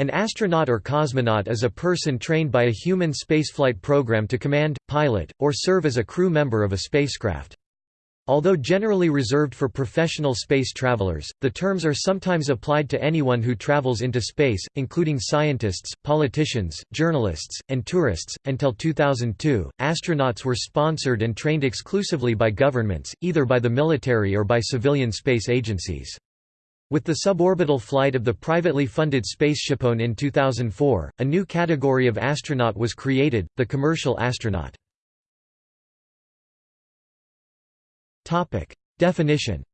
An astronaut or cosmonaut is a person trained by a human spaceflight program to command, pilot, or serve as a crew member of a spacecraft. Although generally reserved for professional space travelers, the terms are sometimes applied to anyone who travels into space, including scientists, politicians, journalists, and tourists. Until 2002, astronauts were sponsored and trained exclusively by governments, either by the military or by civilian space agencies. With the suborbital flight of the privately funded SpaceShipOne in 2004, a new category of astronaut was created, the commercial astronaut. Definition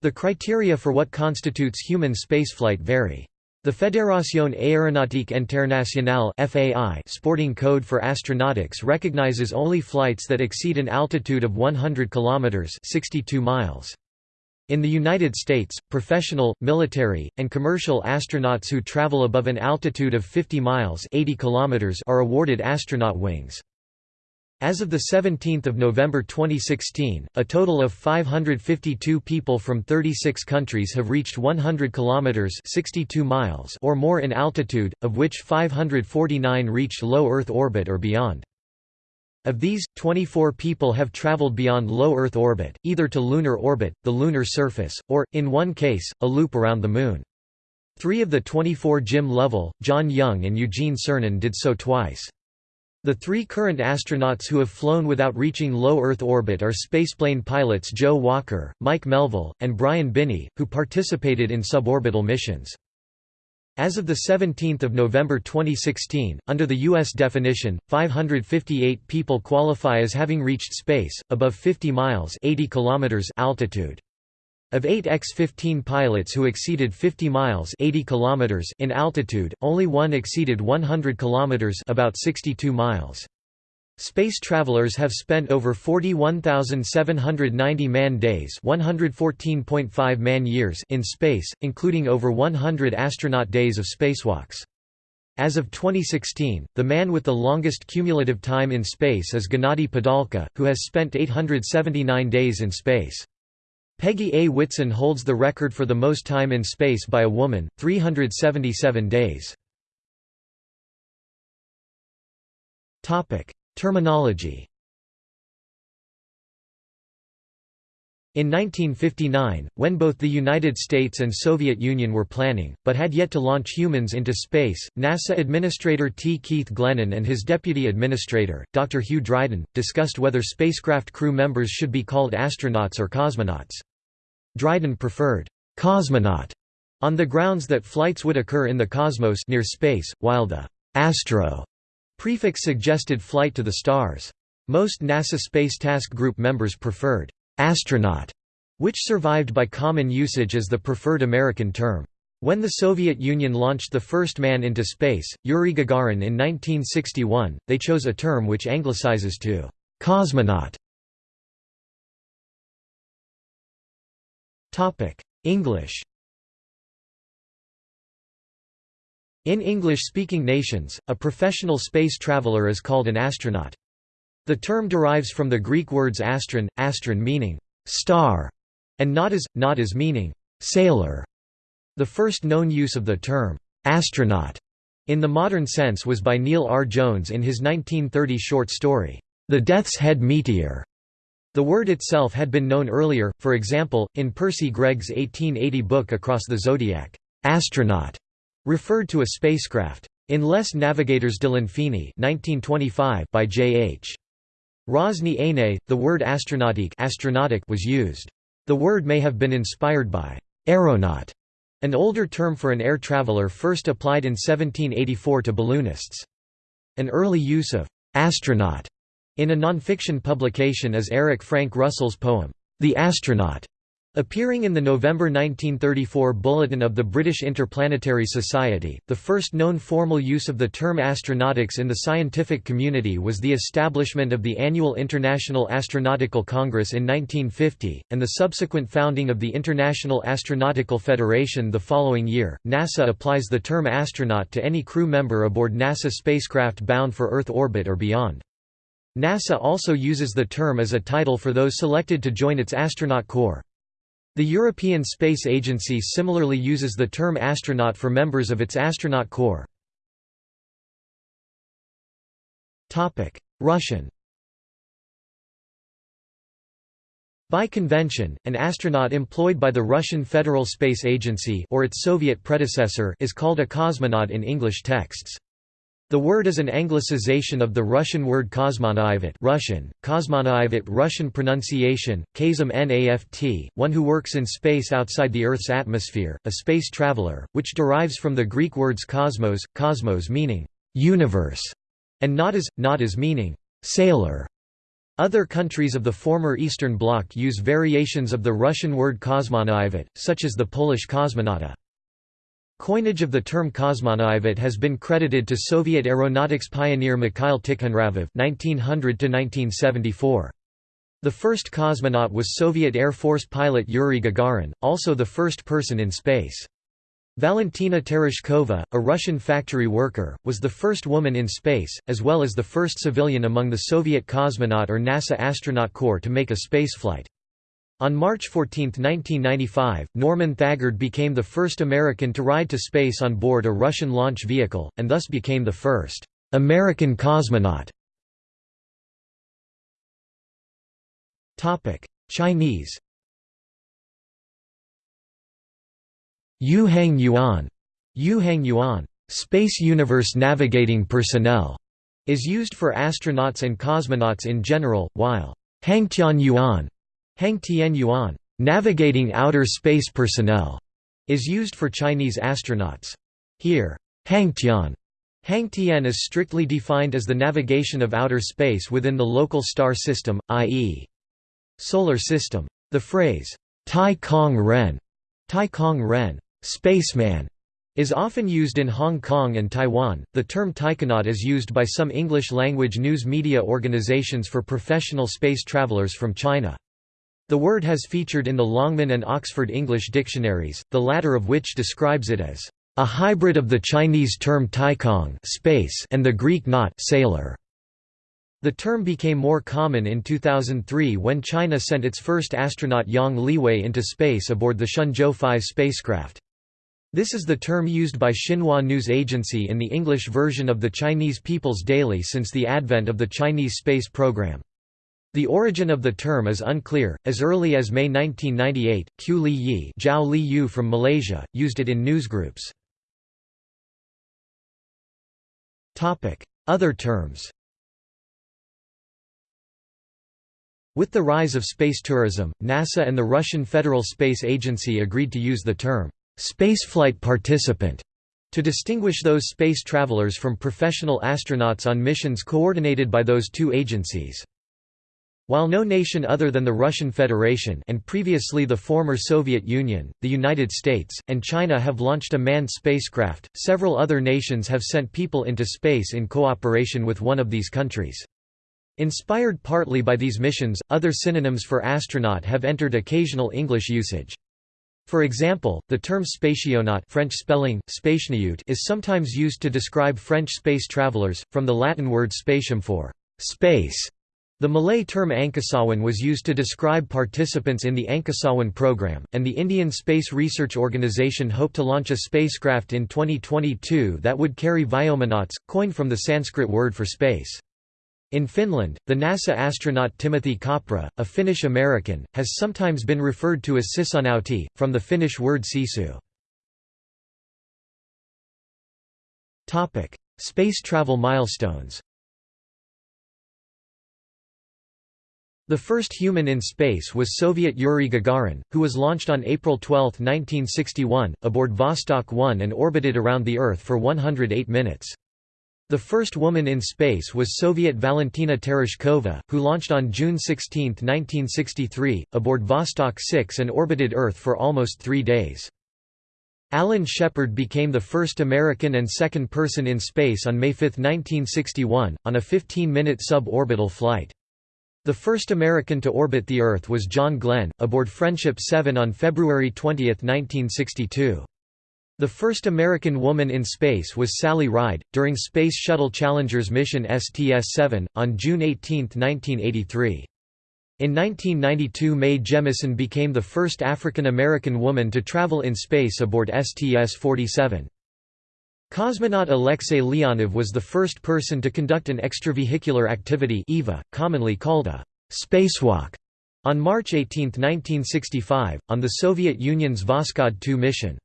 The criteria for what constitutes human spaceflight vary. The Fédération Aéronautique Internationale (FAI) sporting code for astronautics recognizes only flights that exceed an altitude of 100 kilometers (62 miles). In the United States, professional, military, and commercial astronauts who travel above an altitude of 50 miles (80 kilometers) are awarded astronaut wings. As of 17 November 2016, a total of 552 people from 36 countries have reached 100 kilometers (62 miles) or more in altitude, of which 549 reached low Earth orbit or beyond. Of these, 24 people have traveled beyond low Earth orbit, either to lunar orbit, the lunar surface, or, in one case, a loop around the Moon. Three of the 24 Jim Lovell, John Young and Eugene Cernan did so twice. The three current astronauts who have flown without reaching low Earth orbit are spaceplane pilots Joe Walker, Mike Melvill, and Brian Binnie, who participated in suborbital missions. As of 17 November 2016, under the U.S. definition, 558 people qualify as having reached space, above 50 miles 80 kilometers altitude. Of 8 X-15 pilots who exceeded 50 miles 80 kilometers in altitude, only one exceeded 100 kilometers about 62 miles. Space travelers have spent over 41,790 man-days (114.5 man-years) in space, including over 100 astronaut days of spacewalks. As of 2016, the man with the longest cumulative time in space is Gennady Padalka, who has spent 879 days in space. Peggy A. Whitson holds the record for the most time in space by a woman, 377 days. Terminology In 1959, when both the United States and Soviet Union were planning, but had yet to launch humans into space, NASA Administrator T. Keith Glennan and his deputy administrator, Dr. Hugh Dryden, discussed whether spacecraft crew members should be called astronauts or cosmonauts. Dryden preferred «cosmonaut» on the grounds that flights would occur in the cosmos near space, while the «astro» prefix suggested flight to the stars. Most NASA Space Task Group members preferred «astronaut», which survived by common usage as the preferred American term. When the Soviet Union launched the first man into space, Yuri Gagarin in 1961, they chose a term which anglicizes to «cosmonaut». English In English-speaking nations, a professional space traveler is called an astronaut. The term derives from the Greek words astron, astron meaning «star» and nautas, nautas meaning «sailor». The first known use of the term «astronaut» in the modern sense was by Neil R. Jones in his 1930 short story, The Death's Head Meteor. The word itself had been known earlier, for example, in Percy Greg's 1880 book Across the Zodiac, astronaut referred to a spacecraft. In Les Navigateurs de l'Infini by J. H. Rosny Aine, the word astronautique astronautic was used. The word may have been inspired by aeronaut, an older term for an air traveler first applied in 1784 to balloonists. An early use of astronaut in a nonfiction publication is Eric Frank Russell's poem, The Astronaut, appearing in the November 1934 Bulletin of the British Interplanetary Society. The first known formal use of the term astronautics in the scientific community was the establishment of the annual International Astronautical Congress in 1950, and the subsequent founding of the International Astronautical Federation the following year. NASA applies the term astronaut to any crew member aboard NASA spacecraft bound for Earth orbit or beyond. NASA also uses the term as a title for those selected to join its astronaut corps. The European Space Agency similarly uses the term astronaut for members of its astronaut corps. Russian By convention, an astronaut employed by the Russian Federal Space Agency or its Soviet predecessor is called a cosmonaut in English texts. The word is an anglicization of the Russian word kosmonaivat Russian, kosmonaivat Russian pronunciation, kazim naft, one who works in space outside the Earth's atmosphere, a space traveler, which derives from the Greek words kosmos, kosmos meaning «universe» and nautas, nautas meaning «sailor». Other countries of the former Eastern Bloc use variations of the Russian word kosmonaivat, such as the Polish kosmonauta. Coinage of the term kosmonaivat has been credited to Soviet aeronautics pioneer Mikhail Tikhonravov (1900–1974). The first cosmonaut was Soviet Air Force pilot Yuri Gagarin, also the first person in space. Valentina Tereshkova, a Russian factory worker, was the first woman in space, as well as the first civilian among the Soviet cosmonaut or NASA astronaut corps to make a spaceflight. On March 14, 1995, Norman Thagard became the first American to ride to space on board a Russian launch vehicle, and thus became the first American cosmonaut. Chinese Yuhang Yuan, Yuhang Yuan, Space Universe Navigating Personnel, is used for astronauts and cosmonauts in general, while Hangtian Yuan Hang Tian Yuan, navigating outer space personnel, is used for Chinese astronauts. Here, Hangtian Hangtian is strictly defined as the navigation of outer space within the local star system, i.e. solar system. The phrase, Tai Kong Ren, Tai Kong Ren, spaceman, is often used in Hong Kong and Taiwan. The term taikonaut is used by some English language news media organizations for professional space travelers from China. The word has featured in the Longman and Oxford English dictionaries, the latter of which describes it as a hybrid of the Chinese term taikong space and the Greek naut sailor. The term became more common in 2003 when China sent its first astronaut Yang Liwei into space aboard the Shenzhou 5 spacecraft. This is the term used by Xinhua News Agency in the English version of the Chinese People's Daily since the advent of the Chinese space program. The origin of the term is unclear. As early as May 1998, Chiew Lee Yih, Zhao Li Yu from Malaysia, used it in newsgroups. Topic: Other terms. With the rise of space tourism, NASA and the Russian Federal Space Agency agreed to use the term spaceflight participant to distinguish those space travelers from professional astronauts on missions coordinated by those two agencies. While no nation other than the Russian Federation and previously the former Soviet Union, the United States, and China have launched a manned spacecraft, several other nations have sent people into space in cooperation with one of these countries. Inspired partly by these missions, other synonyms for astronaut have entered occasional English usage. For example, the term spationaut French spelling, is sometimes used to describe French space travelers, from the Latin word spatium for space the Malay term Angkasawan was used to describe participants in the Angkasawan program, and the Indian Space Research Organisation hoped to launch a spacecraft in 2022 that would carry Vyomanauts, coined from the Sanskrit word for space. In Finland, the NASA astronaut Timothy Kopra, a Finnish American, has sometimes been referred to as sisunauti, from the Finnish word sisu. Space travel milestones The first human in space was Soviet Yuri Gagarin, who was launched on April 12, 1961, aboard Vostok 1 and orbited around the Earth for 108 minutes. The first woman in space was Soviet Valentina Tereshkova, who launched on June 16, 1963, aboard Vostok 6 and orbited Earth for almost three days. Alan Shepard became the first American and second person in space on May 5, 1961, on a 15-minute suborbital flight. The first American to orbit the Earth was John Glenn, aboard Friendship 7 on February 20, 1962. The first American woman in space was Sally Ride, during Space Shuttle Challenger's mission STS-7, on June 18, 1983. In 1992 Mae Jemison became the first African American woman to travel in space aboard STS-47. Cosmonaut Alexei Leonov was the first person to conduct an extravehicular activity EVA, commonly called a spacewalk, on March 18, 1965, on the Soviet Union's Voskhod 2 mission.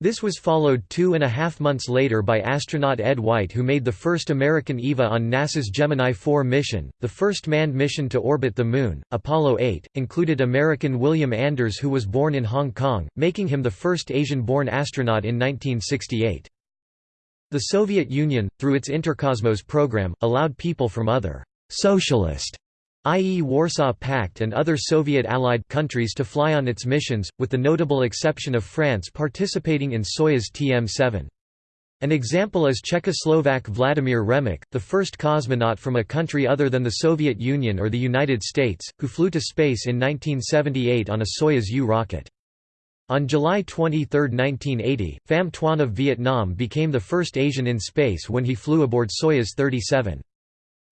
This was followed two and a half months later by astronaut Ed White who made the first American EVA on NASA's Gemini 4 mission. The first manned mission to orbit the Moon, Apollo 8, included American William Anders who was born in Hong Kong, making him the first Asian-born astronaut in 1968. The Soviet Union, through its Interkosmos program, allowed people from other «socialist» i.e. Warsaw Pact and other Soviet allied countries to fly on its missions, with the notable exception of France participating in Soyuz TM-7. An example is Czechoslovak Vladimir Remek, the first cosmonaut from a country other than the Soviet Union or the United States, who flew to space in 1978 on a Soyuz U rocket. On July 23, 1980, Pham Tuan of Vietnam became the first Asian in space when he flew aboard Soyuz 37.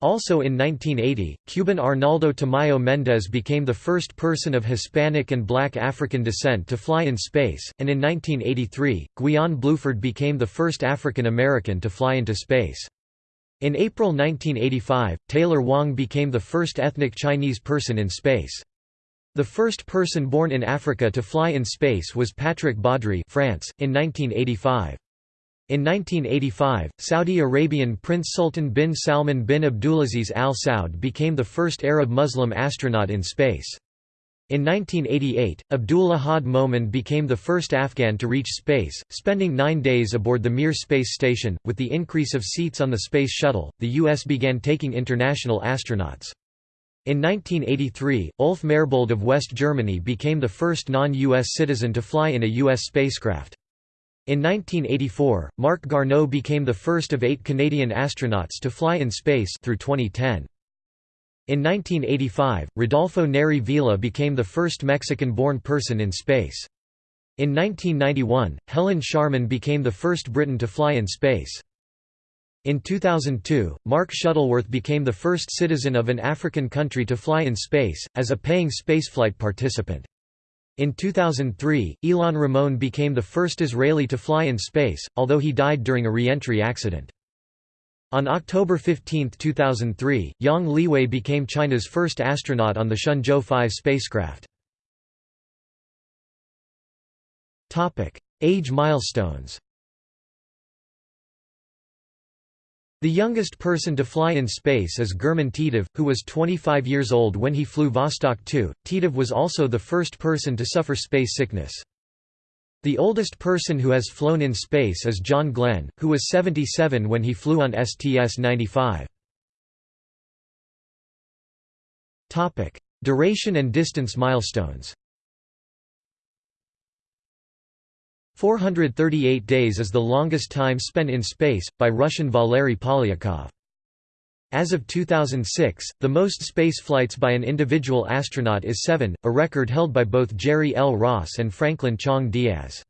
Also in 1980, Cuban Arnaldo Tamayo Méndez became the first person of Hispanic and black African descent to fly in space, and in 1983, Guion Bluford became the first African American to fly into space. In April 1985, Taylor Wang became the first ethnic Chinese person in space. The first person born in Africa to fly in space was Patrick Baudry France, in 1985. In 1985, Saudi Arabian Prince Sultan bin Salman bin Abdulaziz Al Saud became the first Arab Muslim astronaut in space. In 1988, Abdul Ahad Momin became the first Afghan to reach space, spending nine days aboard the Mir space station. With the increase of seats on the Space Shuttle, the U.S. began taking international astronauts. In 1983, Ulf Merbold of West Germany became the first non-U.S. citizen to fly in a U.S. spacecraft. In 1984, Marc Garneau became the first of eight Canadian astronauts to fly in space through 2010. In 1985, Rodolfo Neri Vela became the first Mexican-born person in space. In 1991, Helen Sharman became the first Briton to fly in space. In 2002, Mark Shuttleworth became the first citizen of an African country to fly in space, as a paying spaceflight participant. In 2003, Ilan Ramon became the first Israeli to fly in space, although he died during a re-entry accident. On October 15, 2003, Yang Liwei became China's first astronaut on the Shenzhou 5 spacecraft. Age milestones The youngest person to fly in space is German Titov, who was 25 years old when he flew Vostok 2. Titov was also the first person to suffer space sickness. The oldest person who has flown in space is John Glenn, who was 77 when he flew on STS-95. Duration and distance milestones 438 days is the longest time spent in space, by Russian Valery Polyakov. As of 2006, the most space flights by an individual astronaut is seven, a record held by both Jerry L. Ross and Franklin Chang Diaz.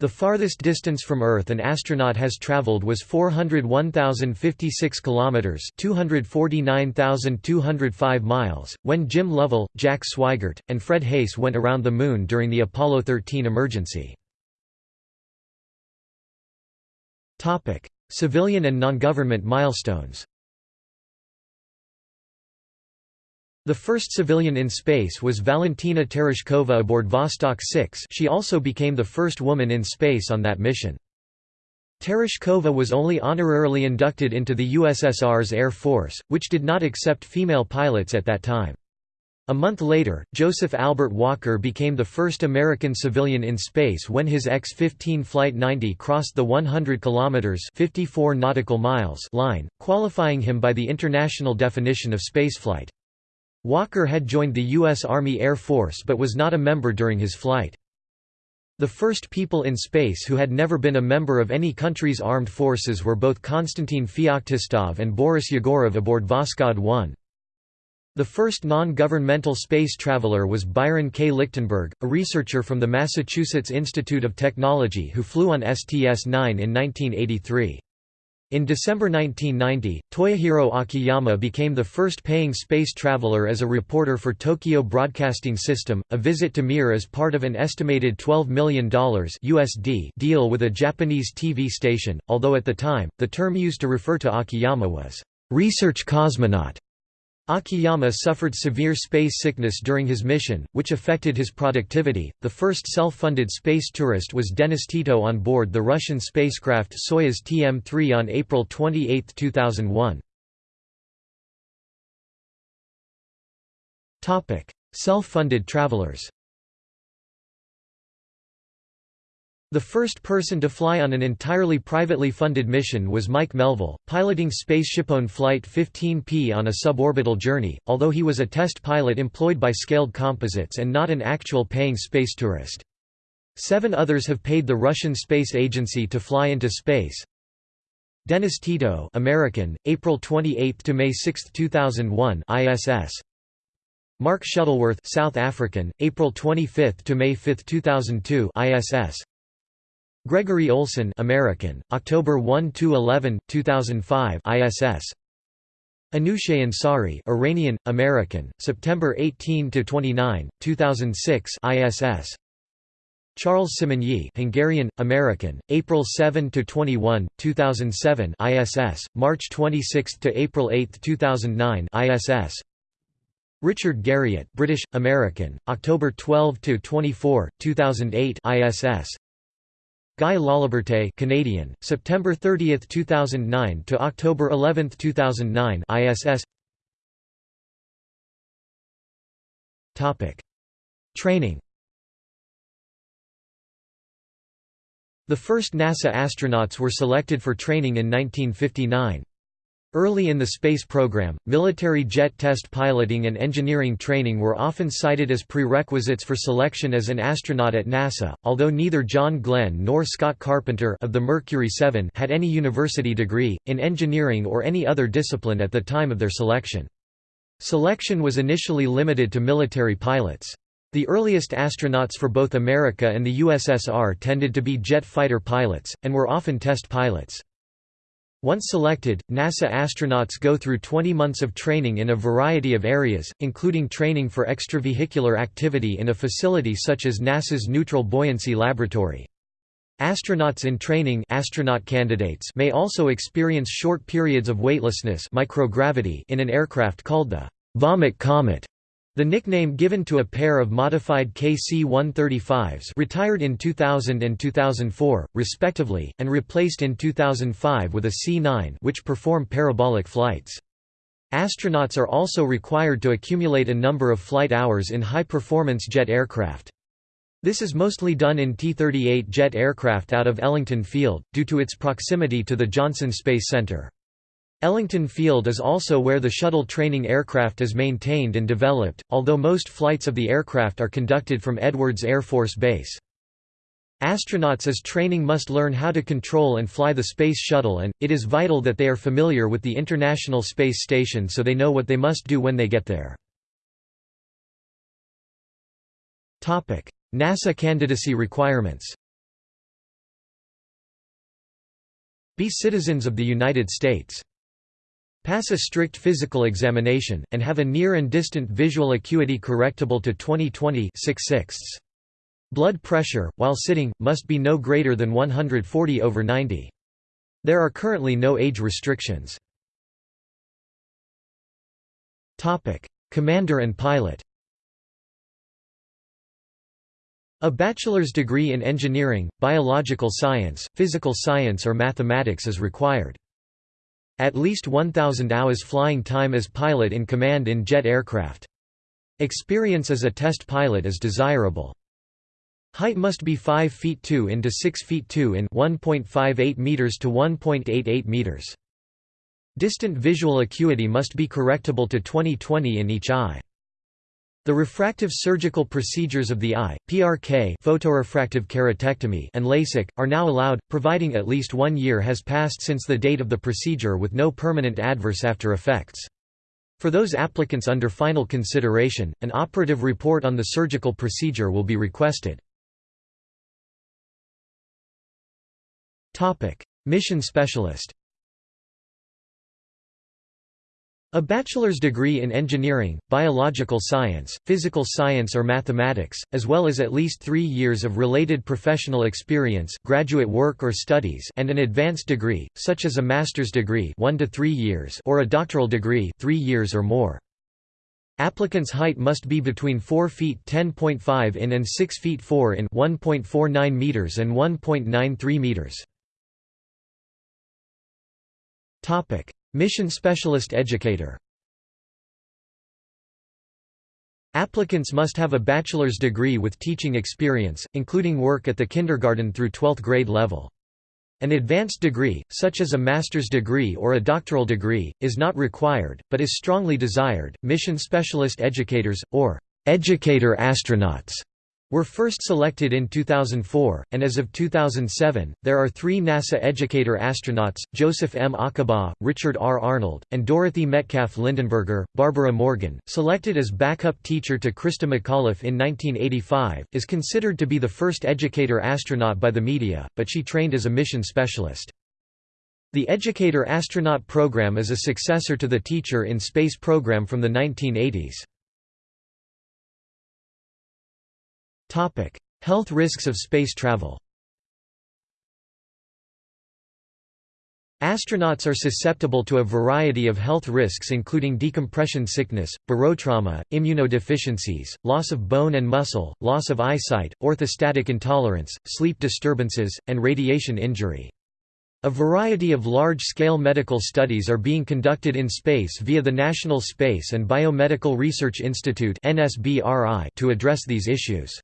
The farthest distance from Earth an astronaut has traveled was 401,056 kilometers, 249,205 miles, when Jim Lovell, Jack Swigert, and Fred Haise went around the Moon during the Apollo 13 emergency. Civilian and non-government milestones The first civilian in space was Valentina Tereshkova aboard Vostok 6 she also became the first woman in space on that mission. Tereshkova was only honorarily inducted into the USSR's Air Force, which did not accept female pilots at that time. A month later, Joseph Albert Walker became the first American civilian in space when his X-15 Flight 90 crossed the 100 kilometers (54 nautical miles) line, qualifying him by the international definition of spaceflight. Walker had joined the U.S. Army Air Force but was not a member during his flight. The first people in space who had never been a member of any country's armed forces were both Konstantin Feoktistov and Boris Yegorov aboard Voskhod 1. The first non-governmental space traveler was Byron K. Lichtenberg, a researcher from the Massachusetts Institute of Technology who flew on STS-9 in 1983. In December 1990, Toyohiro Akiyama became the first paying space traveler as a reporter for Tokyo Broadcasting System, a visit to Mir as part of an estimated $12 million USD deal with a Japanese TV station, although at the time, the term used to refer to Akiyama was, "...research cosmonaut". Akiyama suffered severe space sickness during his mission, which affected his productivity. The first self funded space tourist was Denis Tito on board the Russian spacecraft Soyuz TM 3 on April 28, 2001. Self funded travelers The first person to fly on an entirely privately funded mission was Mike Melvill, piloting SpaceshipOne Flight 15P on a suborbital journey, although he was a test pilot employed by Scaled Composites and not an actual paying space tourist. Seven others have paid the Russian Space Agency to fly into space. Denis Tito American, April 28 to May 6, 2001 ISS. Mark Shuttleworth South African, April 25 to May 5, 2002 ISS. Gregory Olsen American, October 1 to 11, 2005 ISS. Anousheh Ansari Iranian, American, September 18 to 29, 2006 ISS. Charles Simonyi Hungarian, American, April 7 to 21, 2007 ISS, March 26 to April 8, 2009 ISS. Richard Garriott British, American, October 12 to 24, 2008 ISS. Guy Laliberte Canadian, September 30, 2009 to October 11, 2009 ISS Topic. Training. The first NASA astronauts were selected for training in 1959. Early in the space program, military jet test piloting and engineering training were often cited as prerequisites for selection as an astronaut at NASA, although neither John Glenn nor Scott Carpenter of the Mercury 7 had any university degree, in engineering or any other discipline at the time of their selection. Selection was initially limited to military pilots. The earliest astronauts for both America and the USSR tended to be jet fighter pilots, and were often test pilots. Once selected, NASA astronauts go through 20 months of training in a variety of areas, including training for extravehicular activity in a facility such as NASA's Neutral Buoyancy Laboratory. Astronauts in training astronaut candidates may also experience short periods of weightlessness microgravity in an aircraft called the «vomit comet» The nickname given to a pair of modified KC-135s retired in 2000 and 2004, respectively, and replaced in 2005 with a C-9 which perform parabolic flights. Astronauts are also required to accumulate a number of flight hours in high-performance jet aircraft. This is mostly done in T-38 jet aircraft out of Ellington Field, due to its proximity to the Johnson Space Center. Ellington Field is also where the shuttle training aircraft is maintained and developed, although most flights of the aircraft are conducted from Edwards Air Force Base. Astronauts as training must learn how to control and fly the Space Shuttle and, it is vital that they are familiar with the International Space Station so they know what they must do when they get there. NASA candidacy requirements Be citizens of the United States Pass a strict physical examination, and have a near and distant visual acuity correctable to 20/20 6 sixths. Blood pressure, while sitting, must be no greater than 140 over 90. There are currently no age restrictions. Commander and pilot A bachelor's degree in engineering, biological science, physical science or mathematics is required. At least 1,000 hours flying time as pilot in command in jet aircraft. Experience as a test pilot is desirable. Height must be 5 feet 2 into 6 feet 2 in 1.58 meters to 1.88 meters. Distant visual acuity must be correctable to 20/20 in each eye. The refractive surgical procedures of the eye, PRK photorefractive keratectomy and LASIK, are now allowed, providing at least one year has passed since the date of the procedure with no permanent adverse after effects. For those applicants under final consideration, an operative report on the surgical procedure will be requested. Mission specialist A bachelor's degree in engineering, biological science, physical science or mathematics, as well as at least three years of related professional experience graduate work or studies and an advanced degree, such as a master's degree one to three years or a doctoral degree three years or more. Applicants' height must be between 4 feet 10.5 in and 6 feet 4 in 1.49 meters and 1.93 meters. Mission Specialist Educator Applicants must have a bachelor's degree with teaching experience, including work at the kindergarten through 12th grade level. An advanced degree, such as a master's degree or a doctoral degree, is not required, but is strongly desired. Mission specialist educators, or educator astronauts, were first selected in 2004, and as of 2007, there are three NASA educator astronauts, Joseph M. Acaba, Richard R. Arnold, and Dorothy Metcalf Lindenberger. Barbara Morgan, selected as backup teacher to Christa McAuliffe in 1985, is considered to be the first educator astronaut by the media, but she trained as a mission specialist. The Educator Astronaut program is a successor to the Teacher in Space program from the 1980s. Health risks of space travel Astronauts are susceptible to a variety of health risks including decompression sickness, barotrauma, immunodeficiencies, loss of bone and muscle, loss of eyesight, orthostatic intolerance, sleep disturbances, and radiation injury. A variety of large-scale medical studies are being conducted in space via the National Space and Biomedical Research Institute to address these issues.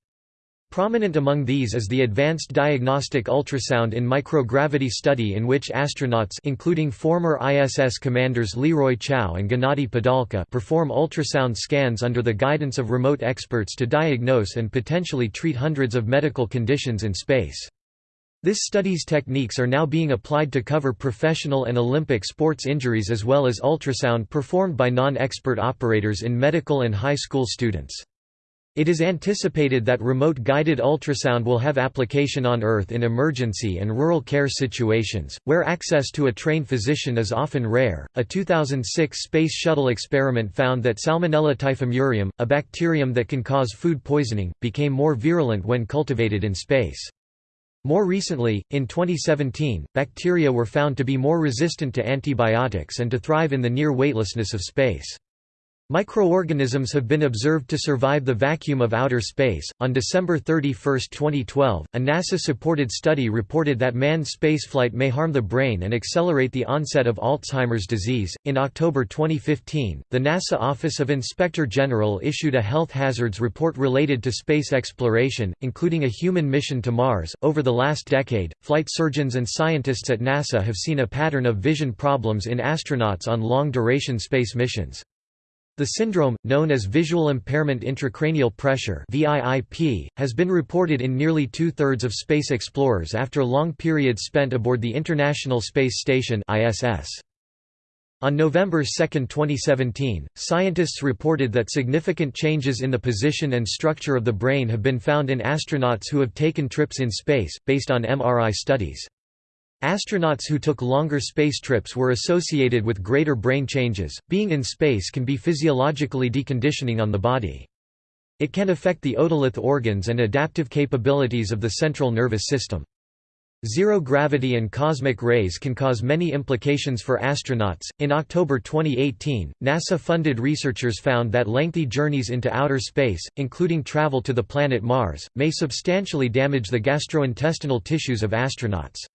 Prominent among these is the Advanced Diagnostic Ultrasound in Microgravity study in which astronauts including former ISS commanders Leroy Chiao and Gennady Padalka perform ultrasound scans under the guidance of remote experts to diagnose and potentially treat hundreds of medical conditions in space. This study's techniques are now being applied to cover professional and Olympic sports injuries as well as ultrasound performed by non-expert operators in medical and high school students. It is anticipated that remote guided ultrasound will have application on Earth in emergency and rural care situations, where access to a trained physician is often rare. A 2006 Space Shuttle experiment found that Salmonella typhimurium, a bacterium that can cause food poisoning, became more virulent when cultivated in space. More recently, in 2017, bacteria were found to be more resistant to antibiotics and to thrive in the near weightlessness of space. Microorganisms have been observed to survive the vacuum of outer space. On December 31, 2012, a NASA supported study reported that manned spaceflight may harm the brain and accelerate the onset of Alzheimer's disease. In October 2015, the NASA Office of Inspector General issued a health hazards report related to space exploration, including a human mission to Mars. Over the last decade, flight surgeons and scientists at NASA have seen a pattern of vision problems in astronauts on long duration space missions. The syndrome, known as visual impairment intracranial pressure has been reported in nearly two-thirds of space explorers after long periods spent aboard the International Space Station ISS. On November 2, 2017, scientists reported that significant changes in the position and structure of the brain have been found in astronauts who have taken trips in space, based on MRI studies. Astronauts who took longer space trips were associated with greater brain changes. Being in space can be physiologically deconditioning on the body. It can affect the otolith organs and adaptive capabilities of the central nervous system. Zero gravity and cosmic rays can cause many implications for astronauts. In October 2018, NASA funded researchers found that lengthy journeys into outer space, including travel to the planet Mars, may substantially damage the gastrointestinal tissues of astronauts.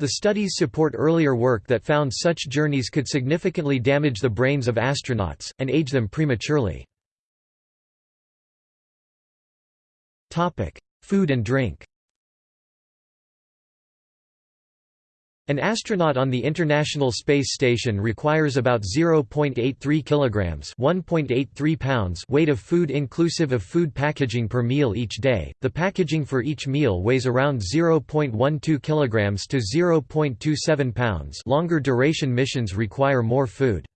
The studies support earlier work that found such journeys could significantly damage the brains of astronauts, and age them prematurely. Food and drink An astronaut on the International Space Station requires about 0.83 kilograms, 1.83 pounds weight of food inclusive of food packaging per meal each day. The packaging for each meal weighs around 0.12 kilograms to 0.27 pounds. Longer duration missions require more food.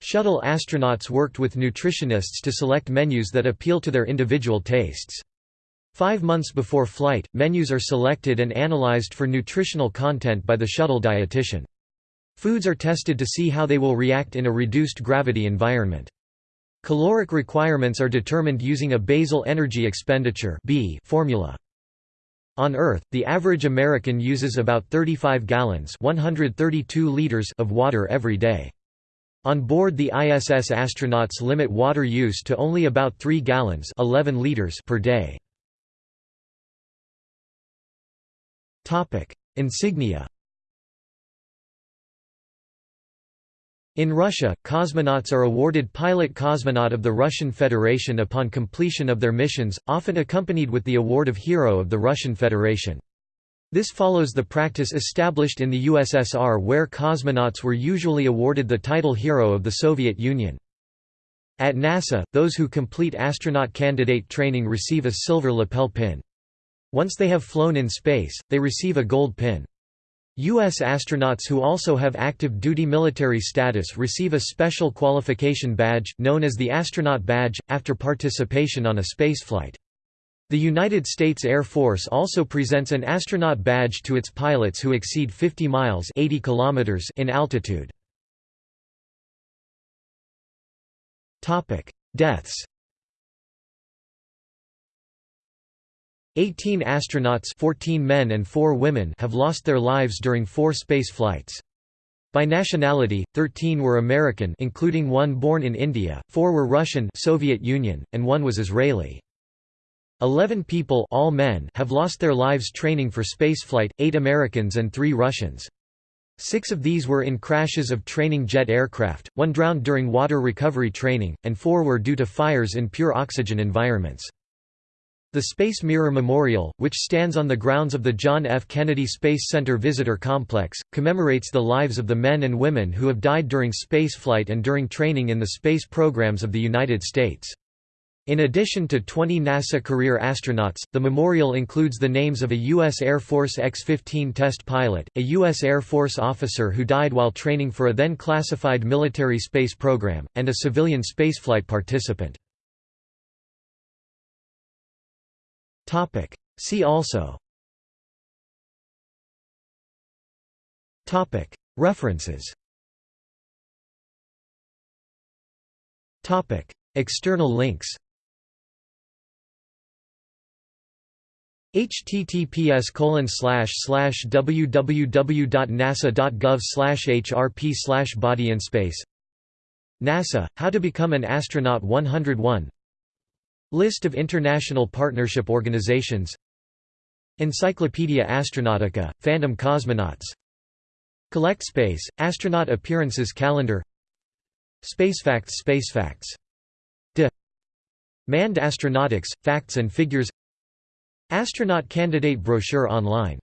Shuttle astronauts worked with nutritionists to select menus that appeal to their individual tastes. Five months before flight, menus are selected and analyzed for nutritional content by the shuttle dietitian. Foods are tested to see how they will react in a reduced gravity environment. Caloric requirements are determined using a basal energy expenditure B formula. On Earth, the average American uses about 35 gallons 132 liters of water every day. On board the ISS astronauts limit water use to only about 3 gallons 11 liters per day. Insignia In Russia, cosmonauts are awarded Pilot Cosmonaut of the Russian Federation upon completion of their missions, often accompanied with the award of Hero of the Russian Federation. This follows the practice established in the USSR where cosmonauts were usually awarded the title Hero of the Soviet Union. At NASA, those who complete astronaut candidate training receive a silver lapel pin. Once they have flown in space, they receive a gold pin. U.S. astronauts who also have active duty military status receive a special qualification badge, known as the Astronaut Badge, after participation on a spaceflight. The United States Air Force also presents an astronaut badge to its pilots who exceed 50 miles 80 kilometers in altitude. Deaths 18 astronauts 14 men and 4 women have lost their lives during four space flights. By nationality, 13 were American including one born in India, 4 were Russian Soviet Union, and one was Israeli. Eleven people all men have lost their lives training for spaceflight, eight Americans and three Russians. Six of these were in crashes of training jet aircraft, one drowned during water recovery training, and four were due to fires in pure oxygen environments. The Space Mirror Memorial, which stands on the grounds of the John F. Kennedy Space Center Visitor Complex, commemorates the lives of the men and women who have died during spaceflight and during training in the space programs of the United States. In addition to 20 NASA career astronauts, the memorial includes the names of a U.S. Air Force X-15 test pilot, a U.S. Air Force officer who died while training for a then classified military space program, and a civilian spaceflight participant. Topic. See also Topic. References Topic. External links https www.nasa.gov hrp body in space NASA, How to Become an Astronaut 101 List of international partnership organizations. Encyclopaedia Astronautica, Phantom Cosmonauts. CollectSpace, Astronaut Appearances Calendar. Spacefacts Spacefacts. De Manned Astronautics, Facts and Figures. Astronaut Candidate Brochure online